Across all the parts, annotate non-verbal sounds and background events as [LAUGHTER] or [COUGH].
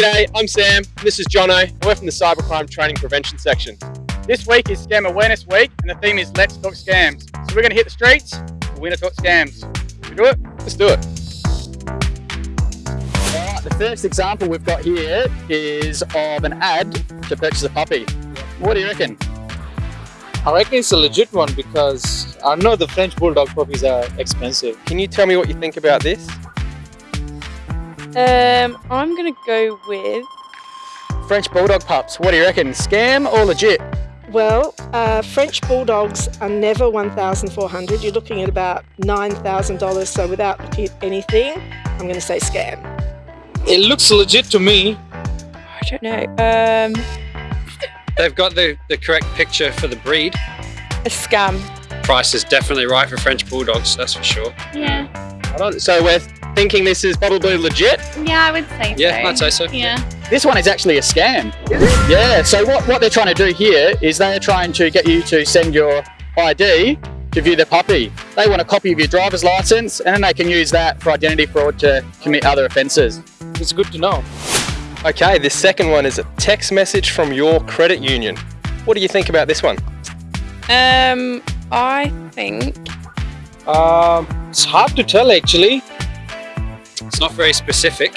G'day, I'm Sam. This is Jono. We're from the Cybercrime Training Prevention Section. This week is Scam Awareness Week, and the theme is Let's Talk Scams. So we're going to hit the streets. We're going to talk scams. Should we do it? Let's do it. Alright, the first example we've got here is of an ad to purchase a puppy. What do you reckon? I reckon it's a legit one because I know the French Bulldog puppies are expensive. Can you tell me what you think about this? Um, I'm gonna go with French Bulldog pups. What do you reckon? Scam or legit? Well, uh, French Bulldogs are never 1,400. You're looking at about $9,000. So without looking at anything, I'm going to say scam. It looks legit to me. I don't know. Um, They've got the, the correct picture for the breed. a scam. Price is definitely right for French Bulldogs, that's for sure. Yeah, Hold on. So we're thinking this is probably legit. yeah, I would say so. Yeah, I'd say so. Yeah. This one is actually a scam. Yeah, so what, what they're trying to do here is they're trying to get you to send your ID to view the puppy. They want a copy of your driver's license and then they can use that for identity fraud to commit other offences. It's good to know. Okay, this second one is a text message from your credit union. What do you think about this one? Um, I think Um, it's hard to tell actually. It's not very specific.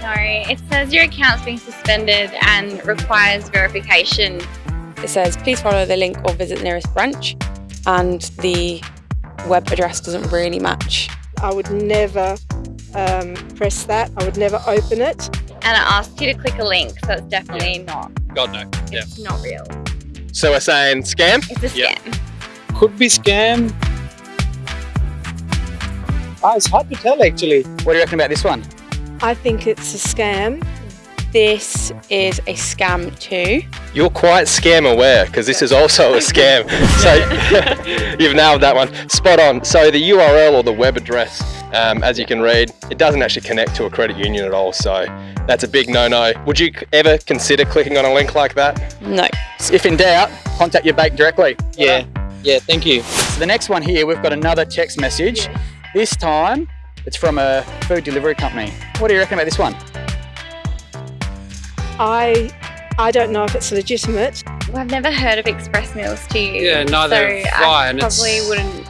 No, it says your account's being suspended and requires verification. it says please follow the link or visit the nearest branch, and the web address doesn't really match. I would never um, press that. I would never open it. And it asks you to click a link, so it's definitely not. God no. Yeah. It's not real. So we're saying scam? It's a Yeah. scam. Could be scam. Ah, it's hard to tell actually. What do you reckon about this one? I think it's a scam. This is a scam too. You're quite scam aware because this is also a scam. [LAUGHS] So [LAUGHS] you've nailed that one. Spot on. So the URL or the web address, um, as you can read, it doesn't actually connect to a credit union at all. So that's a big no-no. Would you ever consider clicking on a link like that? No. If in doubt, contact your bank directly. Yeah. Yeah, thank you. So the next one here, we've got another text message. This time, it's from a food delivery company. What do you reckon about this one? I I don't know if it's legitimate. Well, I've never heard of express meals to you. Yeah, neither so have I, I and probably it's- wouldn't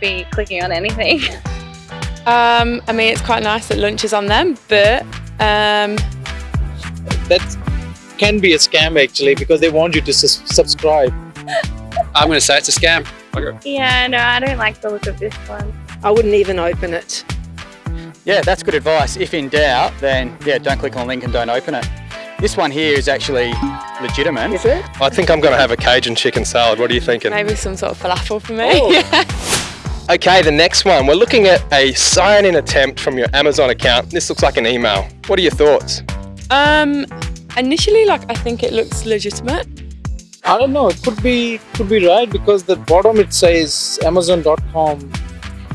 be clicking on anything. Um, I mean it's quite nice that lunch is on them, but um, That can be a scam actually because they want you to sus- subscribe. I'm going to say it's a scam. Okay. yeah, no, I don't like the look of this one. I wouldn't even open it. Yeah, that's good advice. If in doubt, then yeah, don't click on the link and don't open it. This one here is actually legitimate. Is it? I think I'm going to have a Cajun chicken salad. What are you thinking? maybe some sort of falafel for me. Oh. [LAUGHS] Okay, the next one. We're looking at a sign-in attempt from your Amazon account. This looks like an email. What are your thoughts? um, initially, like I think it looks legitimate. I don't know. It could be could be right because the bottom it says Amazon.com.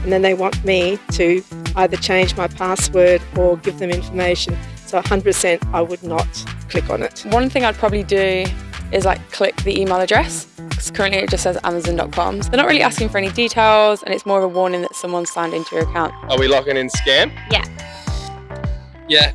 And then they want me to either change my password or give them information. So 100% I would not click on it. One thing I'd probably do is like click the email address because currently it just says amazon.com. So they're not really asking for any details and it's more of a warning that someone's signed into your account. Are we locking in scam? Yeah. Yeah.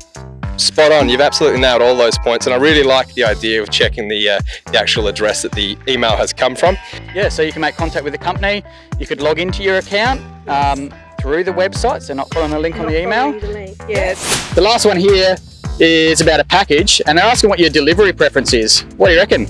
Spot on. You've absolutely nailed all those points, and I really like the idea of checking the uh, the actual address that the email has come from. Yeah, so you can make contact with the company. You could log into your account um, through the website, so not following the link on the email. The link, Yes. The last one here is about a package, and they're asking what your delivery preference is. What do you reckon?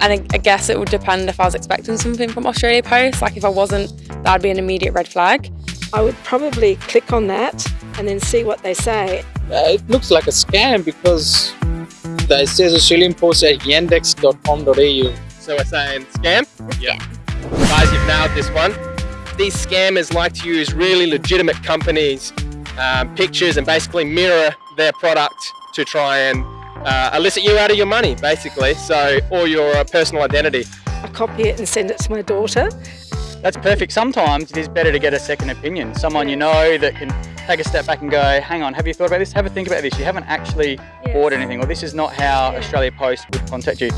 And I, I guess it would depend if I was expecting something from Australia Post. Like if I wasn't, that'd be an immediate red flag. I would probably click on that and then see what they say. Uh, it looks like a scam because it says Australian Post at yandex.com.au. So we're saying scam? Yeah. Guys, you've nailed this one. These scammers like to use really legitimate companies' um, pictures and basically mirror their product to try and uh, elicit you out of your money, basically. So, or your uh, personal identity. I copy it and send it to my daughter. That's perfect. Sometimes it is better to get a second opinion, someone you know that can take a step back and go, hang on, have you thought about this? Have a think about this. You haven't actually Yes. bought anything, or this is not how Yeah. Australia Post would contact you.